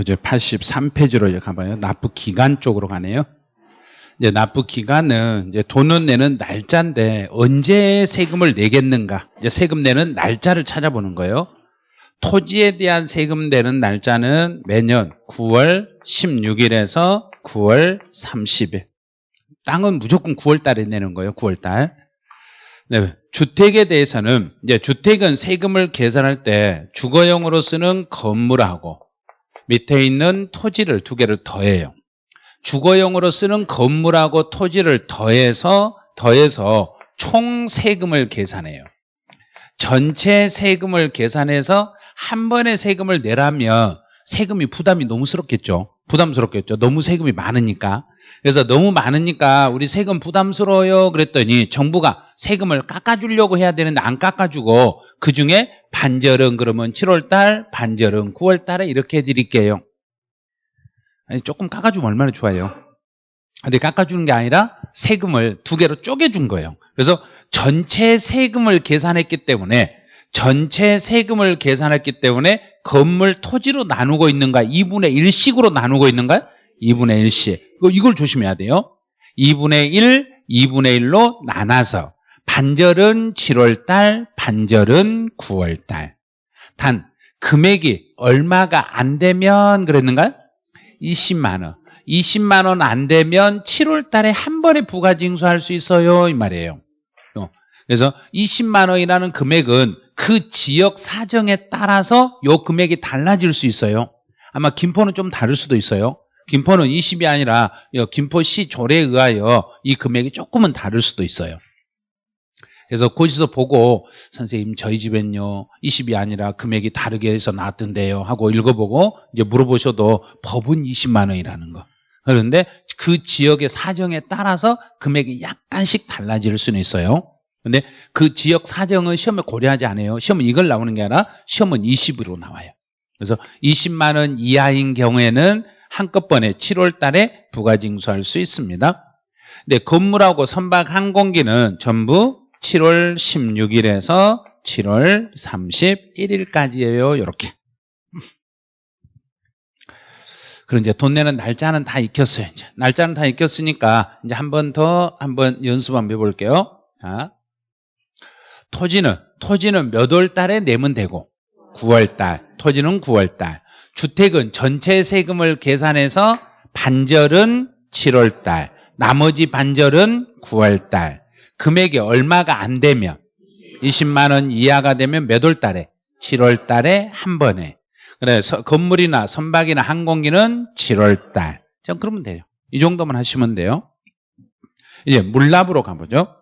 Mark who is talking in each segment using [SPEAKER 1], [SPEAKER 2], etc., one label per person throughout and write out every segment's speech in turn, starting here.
[SPEAKER 1] 교재 83페이지로 이제 가봐요. 납부 기간 쪽으로 가네요. 이제 납부 기간은 이제 돈은 내는 날짜인데 언제 세금을 내겠는가? 이제 세금 내는 날짜를 찾아보는 거예요. 토지에 대한 세금 내는 날짜는 매년 9월 16일에서 9월 30일. 땅은 무조건 9월 달에 내는 거예요. 9월 달. 네, 주택에 대해서는 이제 주택은 세금을 계산할 때 주거용으로 쓰는 건물하고 밑에 있는 토지를 두 개를 더해요. 주거용으로 쓰는 건물하고 토지를 더해서 더해서 총 세금을 계산해요. 전체 세금을 계산해서 한 번에 세금을 내라면 세금이 부담이 너무 스럽겠죠. 부담스럽겠죠. 너무 세금이 많으니까. 그래서 너무 많으니까 우리 세금 부담스러워요 그랬더니 정부가 세금을 깎아주려고 해야 되는데 안 깎아주고 그중에 반절은 그러면 7월달 반절은 9월달에 이렇게 해드릴게요. 아니 조금 깎아주면 얼마나 좋아요? 근데 깎아주는 게 아니라 세금을 두 개로 쪼개준 거예요. 그래서 전체 세금을 계산했기 때문에 전체 세금을 계산했기 때문에 건물 토지로 나누고 있는가 2분의 1씩으로 나누고 있는가 2분의 1씩 이걸 조심해야 돼요. 2분의 1, 2분의 1로 나눠서 반절은 7월달, 반절은 9월달. 단 금액이 얼마가 안 되면 그랬는가 20만 원. 20만 원 안 되면 7월 달에 한 번에 부가 징수할 수 있어요 이 말이에요. 그래서 20만 원이라는 금액은 그 지역 사정에 따라서 요 금액이 달라질 수 있어요. 아마 김포는 좀 다를 수도 있어요 김포는 20이 아니라 김포시 조례에 의하여 이 금액이 조금은 다를 수도 있어요. 그래서 거기서 보고 선생님 저희 집엔요 20이 아니라 금액이 다르게 해서 나왔던데요 하고 읽어보고 이제 물어보셔도 법은 20만 원이라는 거. 그런데 그 지역의 사정에 따라서 금액이 약간씩 달라질 수는 있어요. 근데 그 지역 사정은 시험에 고려하지 않아요. 시험은 이걸 나오는 게 아니라 시험은 20으로 나와요. 그래서 20만 원 이하인 경우에는 한꺼번에 7월 달에 부가 징수할 수 있습니다. 근데 건물하고 선박 항공기는 전부 7월 16일에서 7월 31일까지예요. 이렇게. 그럼 이제 돈 내는 날짜는 다 익혔어요. 이제. 날짜는 다 익혔으니까 이제 한 번 더 한번 연습 한번 해볼게요. 자. 토지는 토지는 몇 월 달에 내면 되고 9월 달. 토지는 9월 달. 주택은 전체 세금을 계산해서 반절은 7월 달, 나머지 반절은 9월 달. 금액이 얼마가 안 되면 20만 원 이하가 되면 몇 월 달에? 7월 달에 한 번에. 그래서 건물이나 선박이나 항공기는 7월 달. 자, 그러면 돼요. 이 정도만 하시면 돼요. 이제 물납으로 가보죠.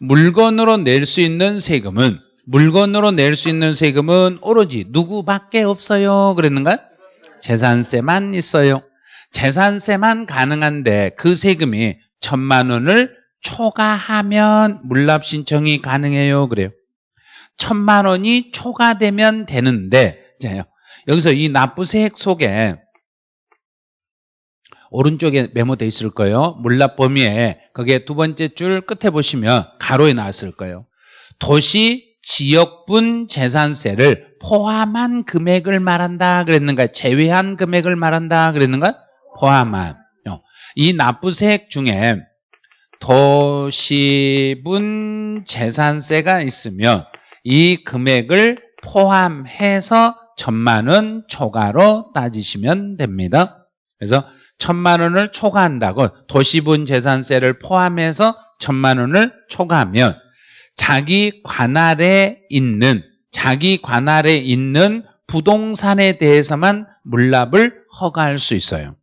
[SPEAKER 1] 물건으로 낼 수 있는 세금은 물건으로 낼 수 있는 세금은 오로지 누구밖에 없어요. 그랬는가? 재산세만 있어요. 재산세만 가능한데 그 세금이 천만 원을 초과하면 물납 신청이 가능해요. 그래요. 천만 원이 초과되면 되는데 자요. 여기서 이 납부세액 속에 오른쪽에 메모돼 있을 거예요. 물납 범위에 거기에 두 번째 줄 끝에 보시면 가로에 나왔을 거예요. 도시 지역분 재산세를 포함한 금액을 말한다 그랬는가? 제외한 금액을 말한다 그랬는가? 포함한. 이 납부세액 중에 도시분 재산세가 있으면 이 금액을 포함해서 천만 원 초과로 따지시면 됩니다. 그래서 천만 원을 초과한다고 도시분 재산세를 포함해서 천만 원을 초과하면 자기 관할에 있는 자기 관할에 있는 부동산에 대해서만 물납을 허가할 수 있어요.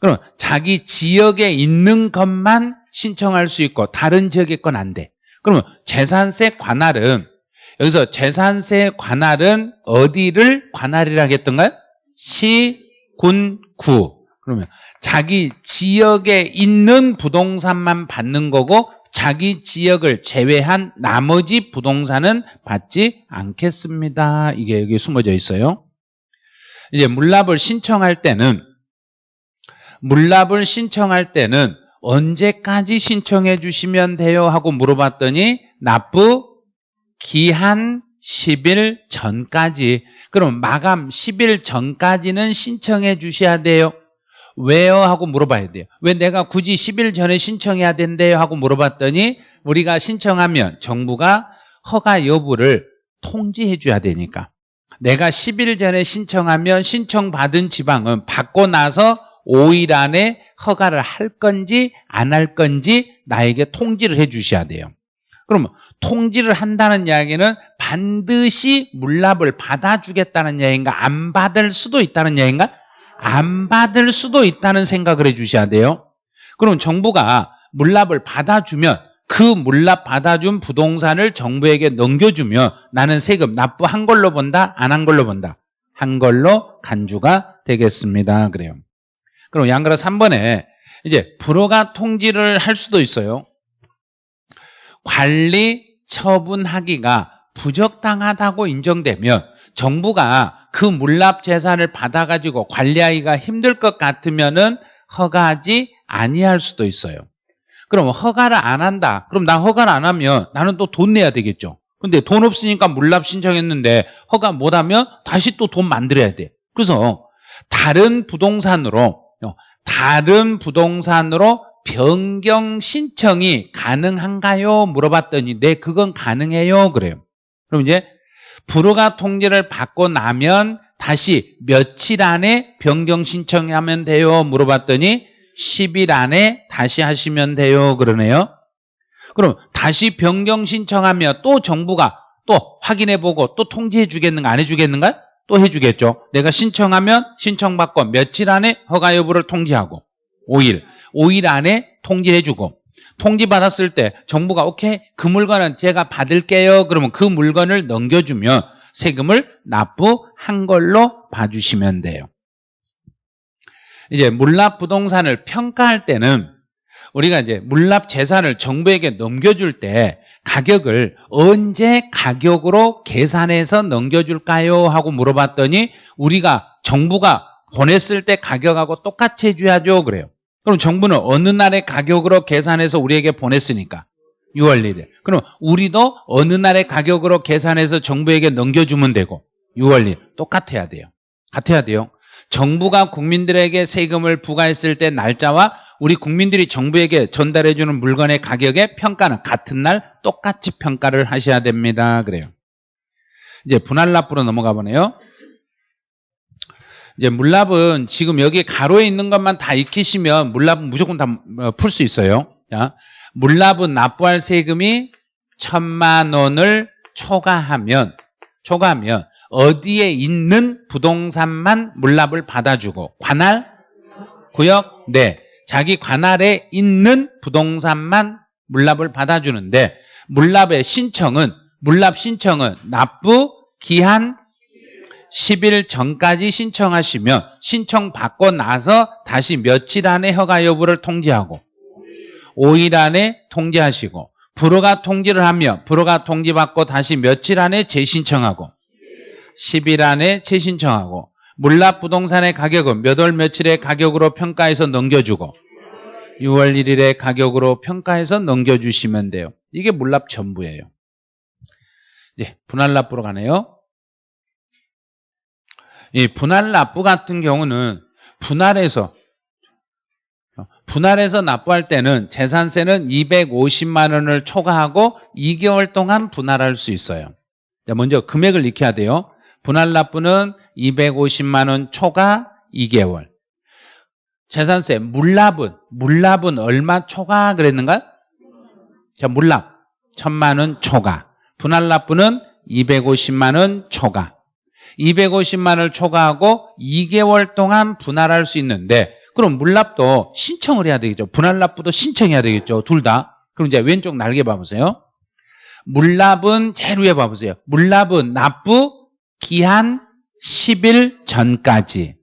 [SPEAKER 1] 그럼 자기 지역에 있는 것만 신청할 수 있고 다른 지역의 건 안 돼. 그러면 재산세 관할은 여기서 재산세 관할은 어디를 관할이라 했던가요? 시, 군, 구. 그러면 자기 지역에 있는 부동산만 받는 거고 자기 지역을 제외한 나머지 부동산은 받지 않겠습니다. 이게 여기 숨어져 있어요. 이제 물납을 신청할 때는 물납을 신청할 때는 언제까지 신청해 주시면 돼요 하고 물어봤더니 납부 기한 10일 전까지 그럼 마감 10일 전까지는 신청해 주셔야 돼요. 왜요? 하고 물어봐야 돼요. 왜 내가 굳이 10일 전에 신청해야 된대요? 하고 물어봤더니 우리가 신청하면 정부가 허가 여부를 통지해 줘야 되니까 내가 10일 전에 신청하면 신청받은 지방은 받고 나서 5일 안에 허가를 할 건지 안 할 건지 나에게 통지를 해 주셔야 돼요. 그러면 통지를 한다는 이야기는 반드시 물납을 받아주겠다는 이야기인가 안 받을 수도 있다는 이야기인가 안 받을 수도 있다는 생각을 해 주셔야 돼요. 그럼 정부가 물납을 받아주면 그 물납 받아준 부동산을 정부에게 넘겨주면 나는 세금 납부한 걸로 본다? 안 한 걸로 본다? 한 걸로 간주가 되겠습니다. 그래요. 그럼 양그라 3번에 이제 불허가 통지를 할 수도 있어요. 관리 처분하기가 부적당하다고 인정되면 정부가 그 물납 재산을 받아가지고 관리하기가 힘들 것 같으면은 허가하지 아니할 수도 있어요. 그럼 허가를 안 한다. 그럼 나 허가를 안 하면 나는 또 돈 내야 되겠죠. 근데 돈 없으니까 물납 신청했는데 허가 못 하면 다시 또 돈 만들어야 돼. 그래서 다른 부동산으로 다른 부동산으로 변경 신청이 가능한가요? 물어봤더니 네, 그건 가능해요. 그래요. 그럼 이제 불허가 통지를 받고 나면 다시 며칠 안에 변경 신청하면 돼요? 물어봤더니 10일 안에 다시 하시면 돼요. 그러네요. 그럼 다시 변경 신청하면 또 정부가 또 확인해보고 또 통지해 주겠는가 안 해주겠는가? 또 해주겠죠. 내가 신청하면 신청받고 며칠 안에 허가 여부를 통지하고 5일, 5일 안에 통지해주고 통지 받았을 때 정부가 오케이 그 물건은 제가 받을게요. 그러면 그 물건을 넘겨주면 세금을 납부한 걸로 봐주시면 돼요. 이제 물납 부동산을 평가할 때는 우리가 이제 물납 재산을 정부에게 넘겨줄 때 가격을 언제 가격으로 계산해서 넘겨줄까요? 하고 물어봤더니 우리가 정부가 보냈을 때 가격하고 똑같이 해줘야죠. 그래요. 그럼 정부는 어느 날의 가격으로 계산해서 우리에게 보냈으니까 6월 1일. 그럼 우리도 어느 날의 가격으로 계산해서 정부에게 넘겨주면 되고 6월 1일 똑같아야 돼요. 같아야 돼요. 정부가 국민들에게 세금을 부과했을 때 날짜와 우리 국민들이 정부에게 전달해주는 물건의 가격의 평가는 같은 날 똑같이 평가를 하셔야 됩니다. 그래요. 이제 분할 납부로 넘어가 보네요. 이제 물납은 지금 여기 가로에 있는 것만 다 익히시면 물납은 무조건 다 풀 수 있어요. 자, 물납은 납부할 세금이 천만 원을 초과하면 초과하면 어디에 있는 부동산만 물납을 받아주고 관할 구역 네 자기 관할에 있는 부동산만 물납을 받아주는데 물납의 신청은 물납 신청은 납부 기한 10일 전까지 신청하시면 신청 받고 나서 다시 며칠 안에 허가 여부를 통지하고 5일 안에 통지하시고 불허가 통지를 하며 불허가 통지받고 다시 며칠 안에 재신청하고 10일 안에 재신청하고 물납 부동산의 가격은 몇 월 며칠의 가격으로 평가해서 넘겨주고 6월 1일의 가격으로 평가해서 넘겨주시면 돼요. 이게 물납 전부예요. 이제 분할납부로 가네요. 이 분할 납부 같은 경우는 분할해서 분할해서 납부할 때는 재산세는 250만 원을 초과하고 2개월 동안 분할할 수 있어요. 먼저 금액을 익혀야 돼요. 분할 납부는 250만 원 초과 2개월. 재산세 물납은 물납은 얼마 초과 그랬는가? 자, 물납 1000만 원 초과. 분할 납부는 250만 원 초과. 250만 원을 초과하고 2개월 동안 분할할 수 있는데 그럼 물납도 신청을 해야 되겠죠. 분할납부도 신청해야 되겠죠. 둘 다. 그럼 이제 왼쪽 날개 봐보세요. 물납은 제일 위에 봐보세요. 물납은 납부 기한 10일 전까지.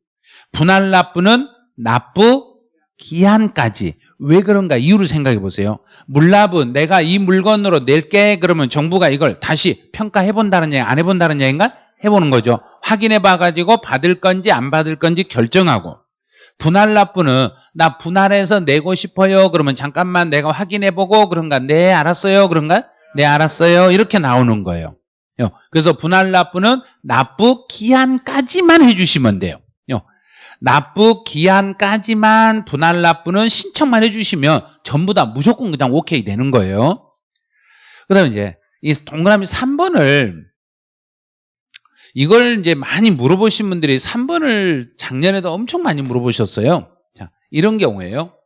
[SPEAKER 1] 분할납부는 납부 기한까지. 왜 그런가 이유를 생각해 보세요. 물납은 내가 이 물건으로 낼게 그러면 정부가 이걸 다시 평가해 본다는 얘기 안 해 본다는 얘기인가? 해보는 거죠. 확인해 봐가지고 받을 건지 안 받을 건지 결정하고 분할 납부는 나 분할해서 내고 싶어요. 그러면 잠깐만 내가 확인해 보고 그런가? 네 알았어요. 그런가? 네 알았어요. 이렇게 나오는 거예요. 그래서 분할 납부는 납부 기한까지만 해주시면 돼요. 납부 기한까지만 분할 납부는 신청만 해주시면 전부 다 무조건 그냥 오케이 되는 거예요. 그 다음에 이제 이 동그라미 3번을 이걸 이제 많이 물어보신 분들이 3번을 작년에도 엄청 많이 물어보셨어요. 자, 이런 경우에요.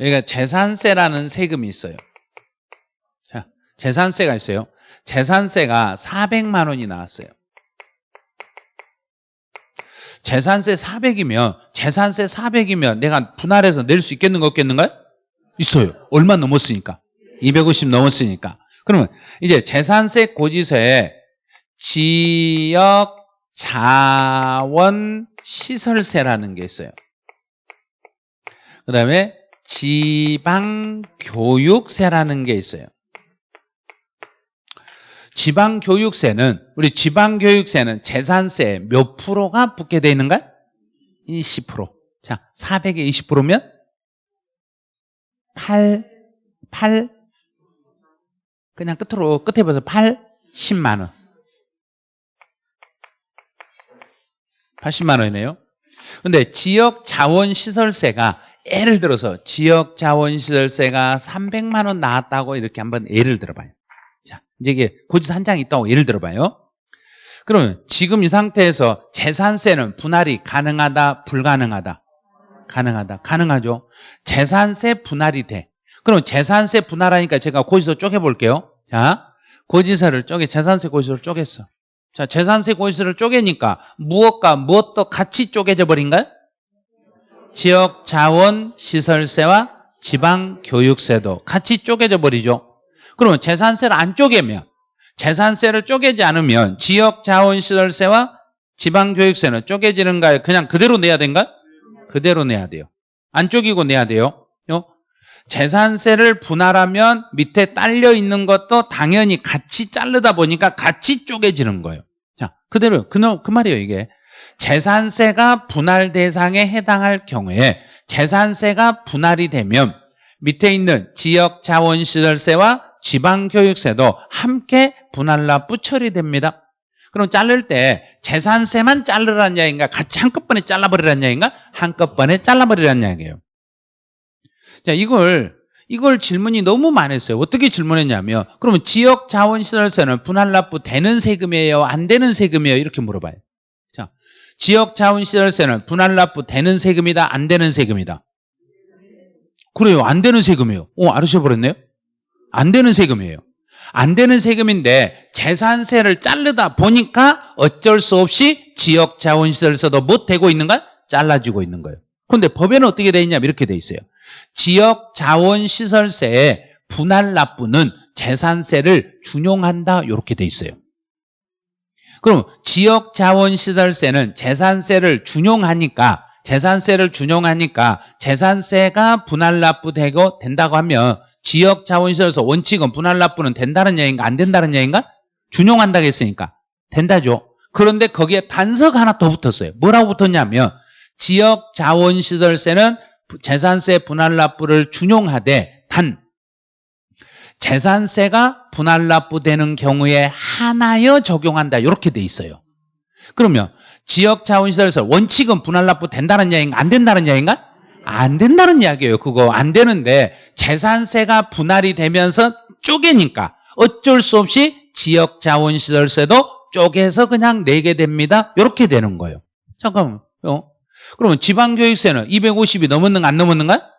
[SPEAKER 1] 여기가 재산세라는 세금이 있어요. 자, 재산세가 있어요. 재산세가 400만 원이 나왔어요. 재산세 400이면 재산세 400이면 내가 분할해서 낼 수 있겠는가 없겠는가? 있어요. 얼마 넘었으니까. 250 넘었으니까. 그러면 이제 재산세 고지서에 지역 자원 시설세라는 게 있어요. 그 다음에 지방 교육세라는 게 있어요. 지방 교육세는 우리 지방 교육세는 재산세 몇 프로가 붙게 돼 있는가? 20%. 자, 400에 20%면 8 8 그냥 끝으로 끝에 봐서 8 10만 원. 80만 원이네요. 근데 지역 자원 시설세가 예를 들어서 지역 자원 시설세가 300만 원 나왔다고 이렇게 한번 예를 들어봐요. 자, 이제 이게 고지서 한장 있다고 예를 들어봐요. 그러면 지금 이 상태에서 재산세는 분할이 가능하다, 불가능하다? 가능하다. 가능하죠. 재산세 분할이 돼. 그럼 재산세 분할하니까 제가 고지서 쪼개볼게요. 자, 고지서를 쪼개, 재산세 고지서를 쪼갰어. 자, 재산세 고지서를 쪼개니까 무엇과 무엇도 같이 쪼개져 버린가요? 지역 자원 시설세와 지방 교육세도 같이 쪼개져 버리죠. 그러면 재산세를 안 쪼개면 재산세를 쪼개지 않으면 지역 자원 시설세와 지방 교육세는 쪼개지는가요? 그냥 그대로 내야 된가? 그대로 내야 돼요. 안 쪼개고 내야 돼요. 재산세를 분할하면 밑에 딸려 있는 것도 당연히 같이 자르다 보니까 같이 쪼개지는 거예요. 자, 그대로 그, 그 말이에요, 이게. 재산세가 분할 대상에 해당할 경우에 재산세가 분할이 되면 밑에 있는 지역 자원시설세와 지방교육세도 함께 분할 납부 처리됩니다. 그럼 자를 때 재산세만 자르라는 이야기인가? 같이 한꺼번에 잘라버리라는 이야기인가? 한꺼번에 잘라버리라는 이야기예요. 자, 이걸 이걸 질문이 너무 많았어요. 어떻게 질문했냐면 그러면 지역 자원 시설세는 분할 납부 되는 세금이에요? 안 되는 세금이에요? 이렇게 물어봐요. 자, 지역 자원 시설세는 분할 납부 되는 세금이다? 안 되는 세금이다? 그래요. 안 되는 세금이에요. 어, 알으셔 버렸네요. 안 되는 세금이에요. 안 되는 세금인데 재산세를 자르다 보니까 어쩔 수 없이 지역 자원시설세도 못 되고 있는가? 잘라지고 있는 거예요. 그런데 법에는 어떻게 돼 있냐면 이렇게 돼 있어요. 지역 자원 시설세에 분할 납부는 재산세를 준용한다 이렇게 돼 있어요. 그럼 지역 자원 시설세는 재산세를 준용하니까 재산세를 준용하니까 재산세가 분할 납부되고 된다고 하면 지역 자원시설에서 원칙은 분할 납부는 된다는 얘기인가 안 된다는 얘기인가? 준용한다고 했으니까 된다죠. 그런데 거기에 단서가 하나 더 붙었어요. 뭐라고 붙었냐면 지역 자원시설세는 재산세 분할 납부를 준용하되 단 재산세가 분할 납부되는 경우에 하나여 적용한다 이렇게 돼 있어요. 그러면 지역자원시설에서 원칙은 분할 납부 된다는 이야기인가 안 된다는 이야기인가? 안 된다는 이야기예요. 그거 안 되는데 재산세가 분할이 되면서 쪼개니까 어쩔 수 없이 지역자원시설세도 쪼개서 그냥 내게 됩니다. 이렇게 되는 거예요. 잠깐만. 요 그러면 지방교육세는 250이 넘었는가 안 넘었는가?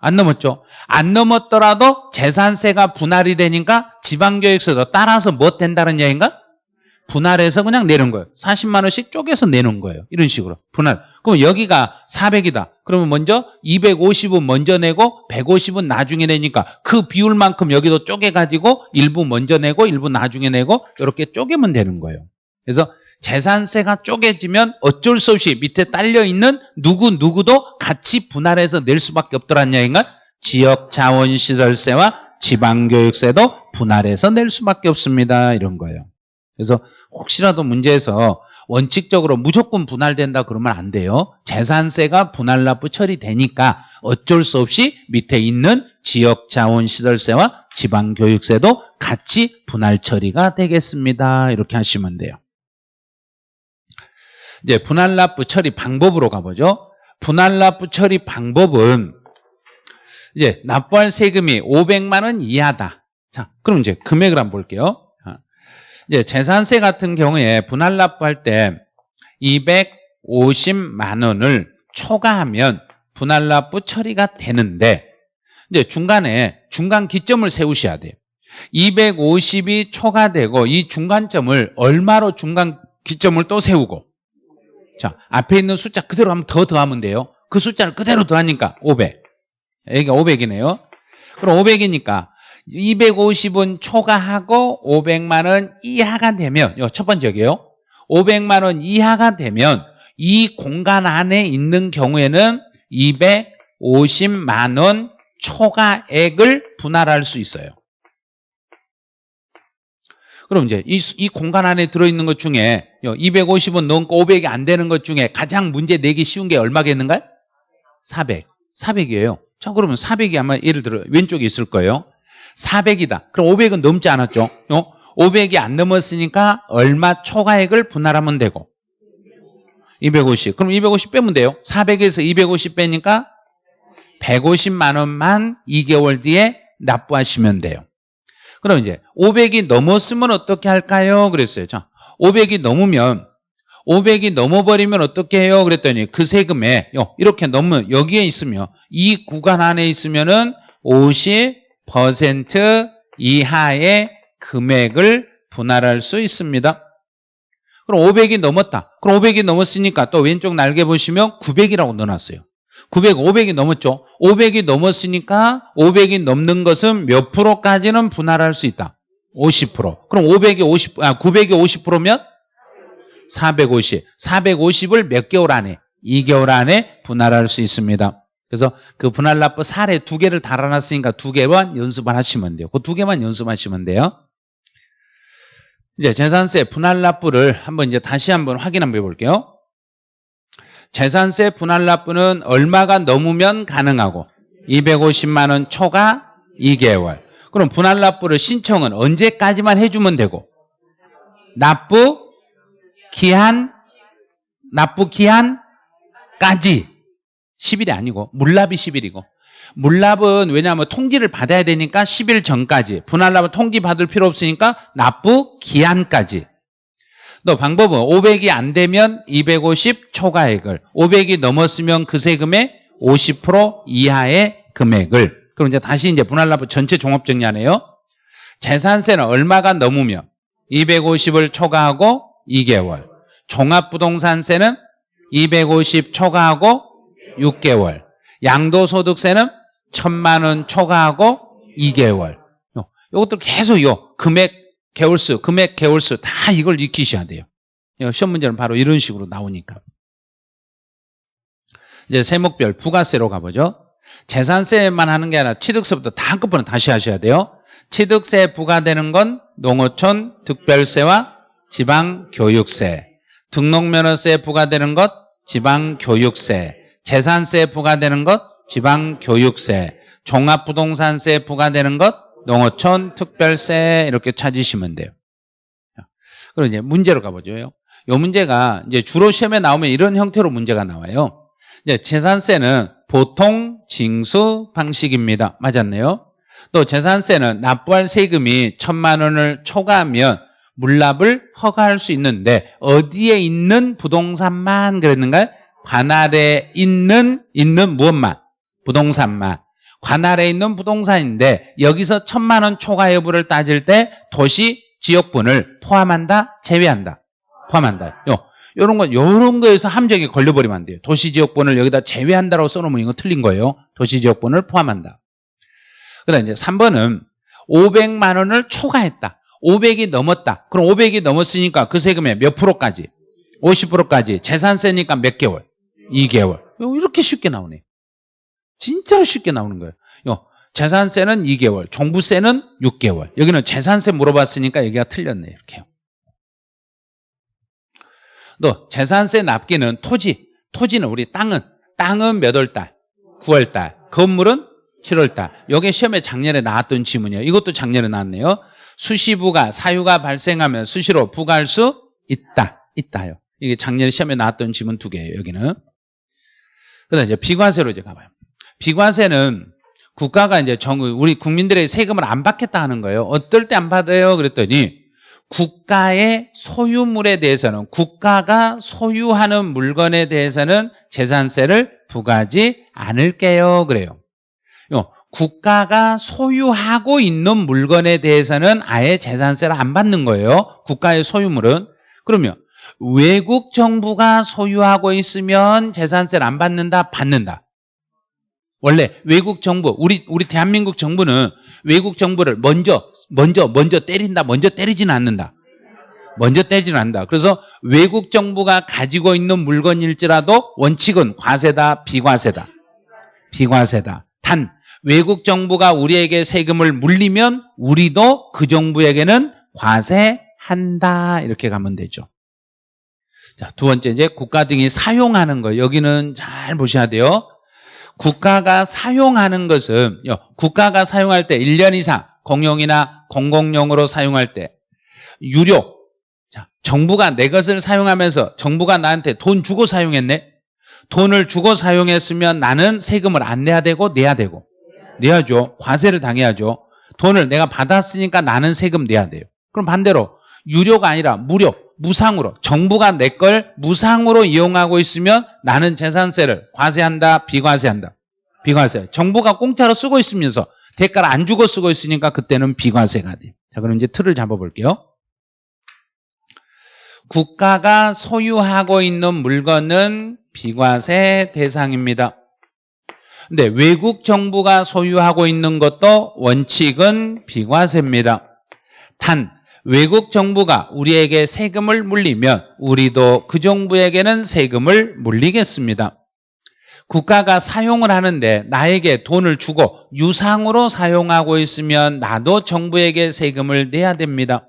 [SPEAKER 1] 안 넘었죠. 안 넘었더라도 재산세가 분할이 되니까 지방교육세도 따라서 뭐 된다는 얘기인가? 분할해서 그냥 내는 거예요. 40만 원씩 쪼개서 내는 거예요. 이런 식으로. 분할. 그럼 여기가 400이다. 그러면 먼저 250은 먼저 내고 150은 나중에 내니까 그 비율만큼 여기도 쪼개가지고 일부 먼저 내고 일부 나중에 내고 이렇게 쪼개면 되는 거예요. 그래서 재산세가 쪼개지면 어쩔 수 없이 밑에 딸려있는 누구 누구도 같이 분할해서 낼 수밖에 없더란 얘기인가? 지역자원시설세와 지방교육세도 분할해서 낼 수밖에 없습니다. 이런 거예요. 그래서 혹시라도 문제에서 원칙적으로 무조건 분할된다 그러면 안 돼요. 재산세가 분할 납부 처리되니까 어쩔 수 없이 밑에 있는 지역자원시설세와 지방교육세도 같이 분할 처리가 되겠습니다. 이렇게 하시면 돼요. 이제 분할 납부 처리 방법으로 가보죠. 분할 납부 처리 방법은 이제 납부할 세금이 500만 원 이하다. 자, 그럼 이제 금액을 한번 볼게요. 이제 재산세 같은 경우에 분할 납부할 때 250만 원을 초과하면 분할 납부 처리가 되는데 이제 중간에 중간 기점을 세우셔야 돼요. 250이 초과되고 이 중간점을 얼마로 중간 기점을 또 세우고 자 앞에 있는 숫자 그대로 하면 더 더하면 돼요. 그 숫자를 그대로 더하니까 500 여기가 500이네요. 그럼 500이니까 250은 초과하고 500만 원 이하가 되면 첫 번째게요. 500만 원 이하가 되면 이 공간 안에 있는 경우에는 250만 원 초과액을 분할할 수 있어요. 그럼 이제 이, 이 공간 안에 들어있는 것 중에 250은 넘고 500이 안 되는 것 중에 가장 문제 내기 쉬운 게 얼마겠는가요? 400. 400이에요. 자, 그러면 400이 아마 예를 들어 왼쪽에 있을 거예요. 400이다. 그럼 500은 넘지 않았죠? 500이 안 넘었으니까 얼마 초과액을 분할하면 되고 250. 그럼 250 빼면 돼요. 400에서 250 빼니까 150만 원만 2개월 뒤에 납부하시면 돼요. 그럼 이제 500이 넘었으면 어떻게 할까요? 그랬어요. 자, 500이 넘으면 500이 넘어버리면 어떻게 해요? 그랬더니 그 세금에 이렇게 넘으면 여기에 있으면 이 구간 안에 있으면은 50% 이하의 금액을 분할할 수 있습니다. 그럼 500이 넘었다. 그럼 500이 넘었으니까 또 왼쪽 날개 보시면 900이라고 넣어놨어요. 900, 500이 넘었죠. 500이 넘었으니까 500이 넘는 것은 몇 프로까지는 분할할 수 있다. 50%. 그럼 500이 50, 아, 900이 50%면 450. 450을 몇 개월 안에? 2개월 안에 분할할 수 있습니다. 그래서 그 분할 납부 사례 두 개를 달아놨으니까 두 개만 연습을 하시면 돼요. 그 두 개만 연습하시면 돼요. 이제 재산세 분할 납부를 한번 이제 다시 한번 확인 한번 해볼게요. 재산세 분할 납부는 얼마가 넘으면 가능하고 250만 원 초과 2개월. 그럼 분할 납부를 신청은 언제까지만 해주면 되고? 납부 기한 납부 기한까지. 10일이 아니고 물납이 10일이고. 물납은 왜냐하면 통지를 받아야 되니까 10일 전까지. 분할납은 통지 받을 필요 없으니까 납부 기한까지 또 방법은 500이 안 되면 250 초과액을 500이 넘었으면 그 세금의 50% 이하의 금액을. 그럼 이제 다시 이제 분할납부 전체 종합정리하네요. 재산세는 얼마가 넘으면 250을 초과하고 2개월. 종합부동산세는 250 초과하고 6개월. 양도소득세는 1000만 원 초과하고 2개월. 이것들 계속 요 금액 개월수 금액 개월수 다 이걸 익히셔야 돼요. 시험 문제는 바로 이런 식으로 나오니까. 이제 세목별 부가세로 가보죠. 재산세만 하는 게 아니라 취득세부터 다 한꺼번에 다시 하셔야 돼요. 취득세 부과되는 건 농어촌 특별세와 지방교육세. 등록면허세 부과되는 것 지방교육세. 재산세 부과되는 것 지방교육세. 종합부동산세 부과되는 것 농어촌 특별세 이렇게 찾으시면 돼요 그럼 이제 문제로 가보죠 요 문제가 이제 주로 시험에 나오면 이런 형태로 문제가 나와요 이제 재산세는 보통 징수 방식입니다 맞았네요 또 재산세는 납부할 세금이 천만 원을 초과하면 물납을 허가할 수 있는데 어디에 있는 부동산만 그랬는가요? 관할에 있는 있는 무엇만? 부동산만. 관할에 있는 부동산인데 여기서 천만 원 초과 여부를 따질 때 도시 지역분을 포함한다, 제외한다. 포함한다. 요 요런 거 요런 거에서 함정이 걸려버리면 안 돼요. 도시 지역분을 여기다 제외한다라고 써놓으면 이거 틀린 거예요. 도시 지역분을 포함한다. 그다음 이제 3번은 500만 원을 초과했다. 500이 넘었다. 그럼 500이 넘었으니까 그 세금의 몇 프로까지? 50%까지. 재산세니까 몇 개월? 2개월. 이렇게 쉽게 나오네. 진짜로 쉽게 나오는 거예요. 재산세는 2개월, 종부세는 6개월. 여기는 재산세 물어봤으니까 여기가 틀렸네. 이렇게요. 또 재산세 납기는 토지, 토지는 우리 땅은 땅은 몇 월 달? 9월 달. 건물은 7월 달. 이게 시험에 작년에 나왔던 지문이에요. 이것도 작년에 나왔네요. 수시부가 사유가 발생하면 수시로 부과할 수 있다. 있다요. 이게 작년에 시험에 나왔던 지문 두 개예요. 여기는. 그다음 이제 비과세로 이제 가봐요. 비과세는 국가가 이제 정 우리 국민들의 세금을 안 받겠다 하는 거예요. 어떨 때 안 받아요? 그랬더니 국가의 소유물에 대해서는 국가가 소유하는 물건에 대해서는 재산세를 부과하지 않을게요. 그래요. 요, 국가가 소유하고 있는 물건에 대해서는 아예 재산세를 안 받는 거예요. 국가의 소유물은. 그러면 외국 정부가 소유하고 있으면 재산세를 안 받는다? 받는다. 원래 외국 정부, 우리, 우리 대한민국 정부는 외국 정부를 먼저, 먼저, 먼저 때린다, 먼저 때리지는 않는다. 먼저 때리지는 않는다. 그래서 외국 정부가 가지고 있는 물건일지라도 원칙은 과세다, 비과세다. 비과세다. 단, 외국 정부가 우리에게 세금을 물리면 우리도 그 정부에게는 과세한다. 이렇게 가면 되죠. 자, 두 번째 이제 국가 등이 사용하는 거. 여기는 잘 보셔야 돼요. 국가가 사용하는 것은 국가가 사용할 때 1년 이상 공용이나 공공용으로 사용할 때 유료 자, 정부가 내 것을 사용하면서 정부가 나한테 돈 주고 사용했네. 돈을 주고 사용했으면 나는 세금을 안 내야 되고 내야 되고 내야죠. 과세를 당해야죠. 돈을 내가 받았으니까 나는 세금 내야 돼요. 그럼 반대로 유료가 아니라 무료, 무상으로 정부가 내 걸 무상으로 이용하고 있으면 나는 재산세를 과세한다, 비과세한다. 비과세. 정부가 공짜로 쓰고 있으면서 대가를 안 주고 쓰고 있으니까 그때는 비과세가 돼요. 자, 그럼 이제 틀을 잡아볼게요. 국가가 소유하고 있는 물건은 비과세 대상입니다. 근데 외국 정부가 소유하고 있는 것도 원칙은 비과세입니다. 단 외국 정부가 우리에게 세금을 물리면 우리도 그 정부에게는 세금을 물리겠습니다. 국가가 사용을 하는데 나에게 돈을 주고 유상으로 사용하고 있으면 나도 정부에게 세금을 내야 됩니다.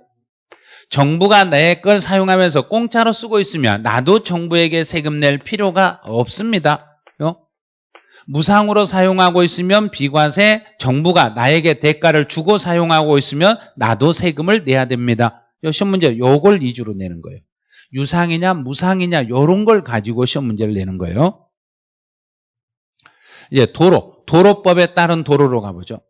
[SPEAKER 1] 정부가 내 걸 사용하면서 공짜로 쓰고 있으면 나도 정부에게 세금 낼 필요가 없습니다. 무상으로 사용하고 있으면 비과세, 정부가 나에게 대가를 주고 사용하고 있으면 나도 세금을 내야 됩니다. 시험 문제 요걸 위주로 내는 거예요. 유상이냐 무상이냐 요런 걸 가지고 시험 문제를 내는 거예요. 이제 도로, 도로법에 따른 도로로 가보죠.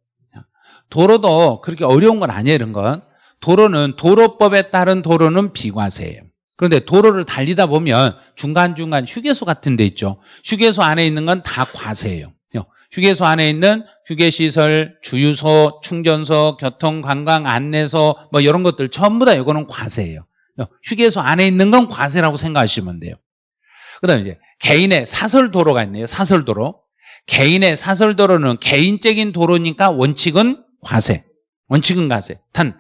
[SPEAKER 1] 도로도 그렇게 어려운 건 아니에요, 이런 건. 도로는 도로법에 따른 도로는 비과세예요. 그런데 도로를 달리다 보면 중간중간 휴게소 같은 데 있죠. 휴게소 안에 있는 건 다 과세예요. 휴게소 안에 있는 휴게시설, 주유소, 충전소, 교통, 관광, 안내소 뭐 이런 것들 전부 다 이거는 과세예요. 휴게소 안에 있는 건 과세라고 생각하시면 돼요. 그 다음에 이제 개인의 사설 도로가 있네요. 사설 도로. 개인의 사설 도로는 개인적인 도로니까 원칙은 과세. 원칙은 과세. 단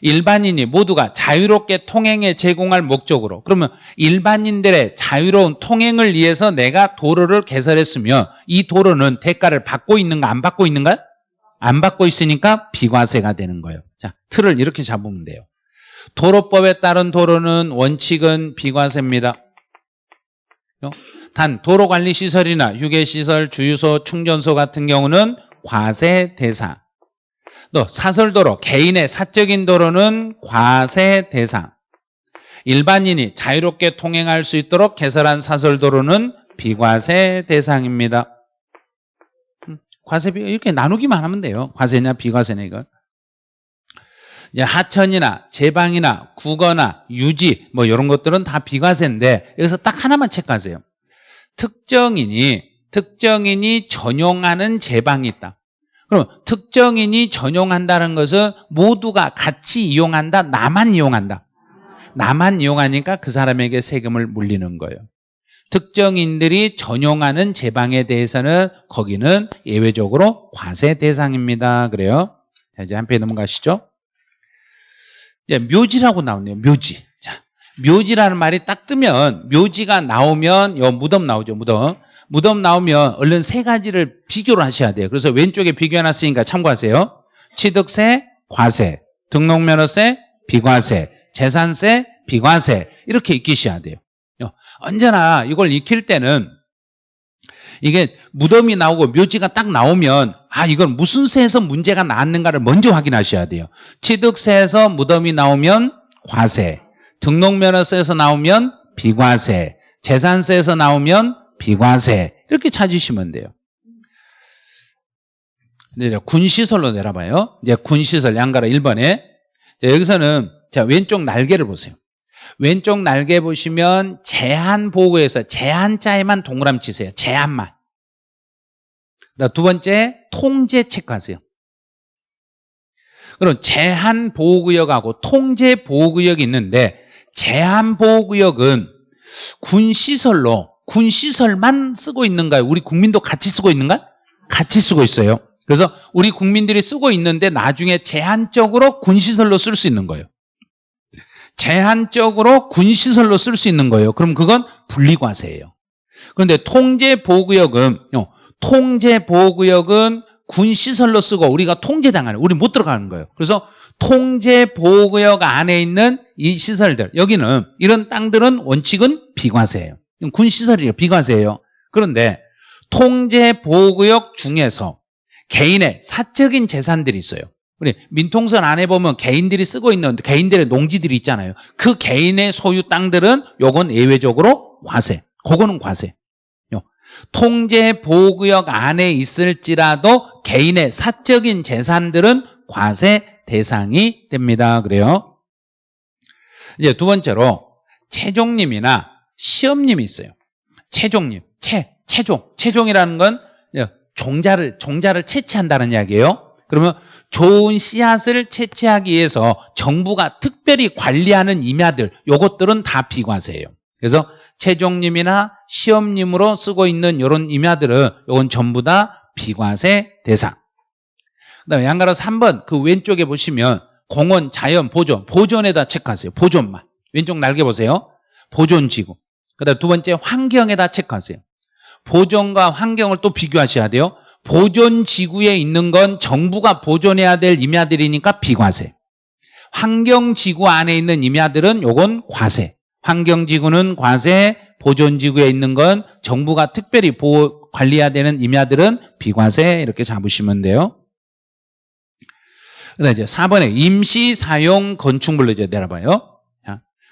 [SPEAKER 1] 일반인이 모두가 자유롭게 통행에 제공할 목적으로 그러면 일반인들의 자유로운 통행을 위해서 내가 도로를 개설했으면 이 도로는 대가를 받고 있는가 안 받고 있는가? 안 받고 있으니까 비과세가 되는 거예요. 자, 틀을 이렇게 잡으면 돼요. 도로법에 따른 도로는 원칙은 비과세입니다. 단 도로관리시설이나 휴게시설, 주유소, 충전소 같은 경우는 과세 대상. 또 사설도로, 개인의 사적인 도로는 과세 대상. 일반인이 자유롭게 통행할 수 있도록 개설한 사설도로는 비과세 대상입니다. 음, 과세비 이렇게 나누기만 하면 돼요. 과세냐 비과세냐. 이제 하천이나 제방이나 국어나 유지 뭐 이런 것들은 다 비과세인데 여기서 딱 하나만 체크하세요. 특정인이 특정인이 전용하는 제방이 있다. 그럼 특정인이 전용한다는 것은 모두가 같이 이용한다. 나만 이용한다. 나만 이용하니까 그 사람에게 세금을 물리는 거예요. 특정인들이 전용하는 제방에 대해서는 거기는 예외적으로 과세 대상입니다. 그래요. 자, 이제 한 페이지 넘어가시죠. 이제 묘지라고 나오네요. 묘지. 자, 묘지라는 말이 딱 뜨면 묘지가 나오면 요 무덤 나오죠. 무덤. 무덤 나오면 얼른 세 가지를 비교를 하셔야 돼요. 그래서 왼쪽에 비교해놨으니까 참고하세요. 취득세, 과세, 등록면허세, 비과세, 재산세, 비과세 이렇게 익히셔야 돼요. 어, 언제나 이걸 익힐 때는 이게 무덤이 나오고 묘지가 딱 나오면 아 이건 무슨 세에서 문제가 나왔는가를 먼저 확인하셔야 돼요. 취득세에서 무덤이 나오면 과세, 등록면허세에서 나오면 비과세, 재산세에서 나오면 비과세 이렇게 찾으시면 돼요. 네, 군시설로 내려봐요. 이제 군시설 양가로 1번에 자, 여기서는 자 왼쪽 날개를 보세요. 왼쪽 날개 보시면 제한 보고에서 제한자에만 동그라미 치세요. 제한만. 두 번째 통제 체크하세요. 그럼 제한 보호구역하고 통제 보호구역이 있는데 제한 보호구역은 군 시설로 군 시설만 쓰고 있는가요? 우리 국민도 같이 쓰고 있는가? 같이 쓰고 있어요. 그래서 우리 국민들이 쓰고 있는데 나중에 제한적으로 군 시설로 쓸 수 있는 거예요. 제한적으로 군 시설로 쓸 수 있는 거예요. 그럼 그건 분리과세예요. 그런데 통제 보호구역은 어, 통제 보호구역은 군 시설로 쓰고 우리가 통제당하는 우리 못 들어가는 거예요. 그래서 통제 보호구역 안에 있는 이 시설들 여기는 이런 땅들은 원칙은 비과세예요. 군 시설이에요. 비과세예요. 그런데 통제 보호구역 중에서 개인의 사적인 재산들이 있어요. 우리 민통선 안에 보면 개인들이 쓰고 있는 개인들의 농지들이 있잖아요. 그 개인의 소유 땅들은 요건 예외적으로 과세. 그거는 과세. 통제 보호구역 안에 있을지라도 개인의 사적인 재산들은 과세 대상이 됩니다. 그래요. 이제 두 번째로 최종님이나 시험님이 있어요. 최종님, 최, 최종. 최종이라는 건 종자를 종자를 채취한다는 이야기예요. 그러면 좋은 씨앗을 채취하기 위해서 정부가 특별히 관리하는 임야들 요것들은 다 비과세예요. 그래서 최종님이나 시험님으로 쓰고 있는 이런 임야들은 이건 전부 다 비과세 대상. 그 다음에 양가로 3번 그 왼쪽에 보시면 공원, 자연, 보존. 보존에다 체크하세요. 보존만. 왼쪽 날개 보세요. 보존지구. 그 다음에 두 번째 환경에다 체크하세요. 보존과 환경을 또 비교하셔야 돼요. 보존 지구에 있는 건 정부가 보존해야 될 임야들이니까 비과세. 환경 지구 안에 있는 임야들은 요건 과세. 환경 지구는 과세, 보존 지구에 있는 건 정부가 특별히 보호, 관리해야 되는 임야들은 비과세 이렇게 잡으시면 돼요. 그다음 이제 4번에 임시 사용 건축물로 이제 내려봐요.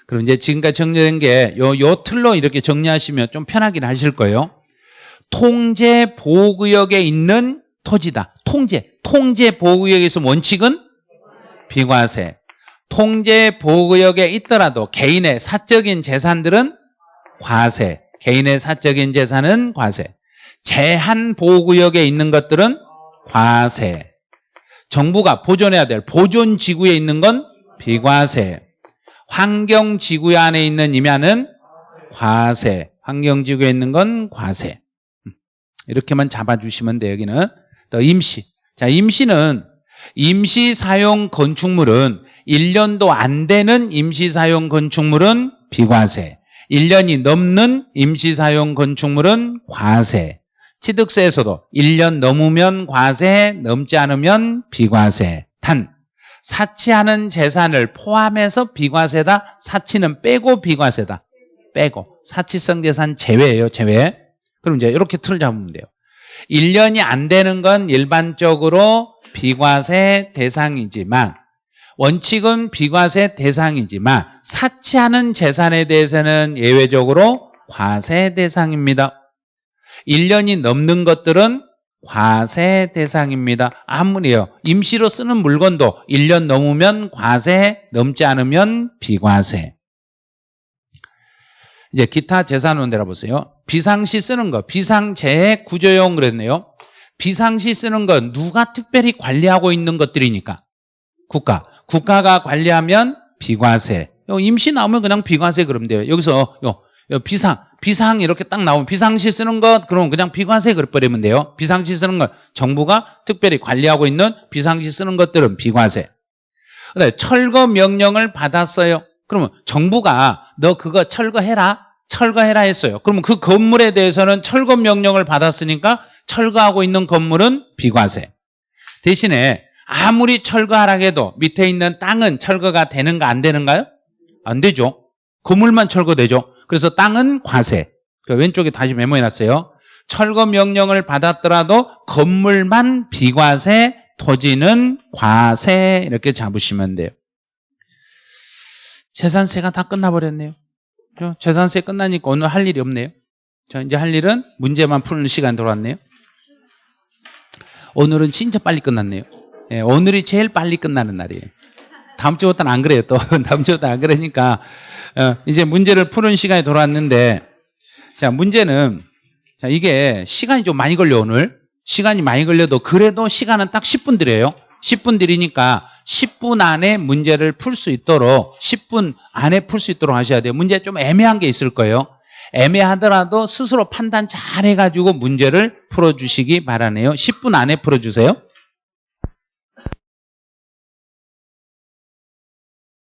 [SPEAKER 1] 자, 그럼 이제 지금까지 정리된 게 요 요 틀로 이렇게 정리하시면 좀 편하긴 하실 거예요. 통제 보호구역에 있는 토지다. 통제. 통제 보호구역에서 원칙은 비과세. 통제 보호구역에 있더라도 개인의 사적인 재산들은 과세. 개인의 사적인 재산은 과세. 제한 보호구역에 있는 것들은 과세. 정부가 보존해야 될 보존 지구에 있는 건 비과세. 환경지구 안에 있는 임야는 과세. 환경지구에 있는 건 과세. 이렇게만 잡아주시면 돼요. 여기는 또 임시. 자, 임시는 임시 사용 건축물은 1년도 안 되는 임시 사용 건축물은 비과세. 1년이 넘는 임시 사용 건축물은 과세. 취득세에서도 1년 넘으면 과세, 넘지 않으면 비과세. 단 사치하는 재산을 포함해서 비과세다. 사치는 빼고 비과세다. 빼고. 사치성 재산 제외예요. 제외. 그럼 이제 이렇게 틀을 잡으면 돼요. 1년이 안 되는 건 일반적으로 비과세 대상이지만 원칙은 비과세 대상이지만 사치하는 재산에 대해서는 예외적으로 과세 대상입니다. 1년이 넘는 것들은 과세 대상입니다. 아무리요. 임시로 쓰는 물건도 1년 넘으면 과세, 넘지 않으면 비과세. 이제 기타 재산은 내려보세요. 비상시 쓰는 거, 비상재해 구조용 그랬네요. 비상시 쓰는 건 누가 특별히 관리하고 있는 것들이니까? 국가. 국가가 관리하면 비과세. 임시 나오면 그냥 비과세 그러면 돼요. 여기서 비상, 비상 이렇게 딱 나오면 비상시 쓰는 것 그러면 그냥 비과세 그래버리면 돼요. 비상시 쓰는 것 정부가 특별히 관리하고 있는 비상시 쓰는 것들은 비과세. 그다음에 철거 명령을 받았어요. 그러면 정부가 너 그거 철거해라. 철거해라 했어요. 그러면 그 건물에 대해서는 철거 명령을 받았으니까 철거하고 있는 건물은 비과세. 대신에 아무리 철거하라 해도 밑에 있는 땅은 철거가 되는가 안 되는가요? 안 되죠. 건물만 철거되죠. 그래서 땅은 과세. 그 왼쪽에 다시 메모해놨어요. 철거 명령을 받았더라도 건물만 비과세, 토지는 과세 이렇게 잡으시면 돼요. 재산세가 다 끝나버렸네요. 그죠? 재산세 끝나니까 오늘 할 일이 없네요. 자, 이제 할 일은 문제만 푸는 시간 돌아왔네요. 오늘은 진짜 빨리 끝났네요. 예, 오늘이 제일 빨리 끝나는 날이에요. 다음 주부터는 안 그래요. 또 다음 주부터 안 그러니까 어, 이제 문제를 푸는 시간이 돌아왔는데 자 문제는 자 이게 시간이 좀 많이 걸려 오늘 시간이 많이 걸려도 그래도 시간은 딱 10분 드려요. 10분 드리니까 10분 안에 문제를 풀 수 있도록 10분 안에 풀 수 있도록 하셔야 돼요. 문제 좀 애매한 게 있을 거예요. 애매하더라도 스스로 판단 잘 해가지고 문제를 풀어주시기 바라네요. 10분 안에 풀어주세요.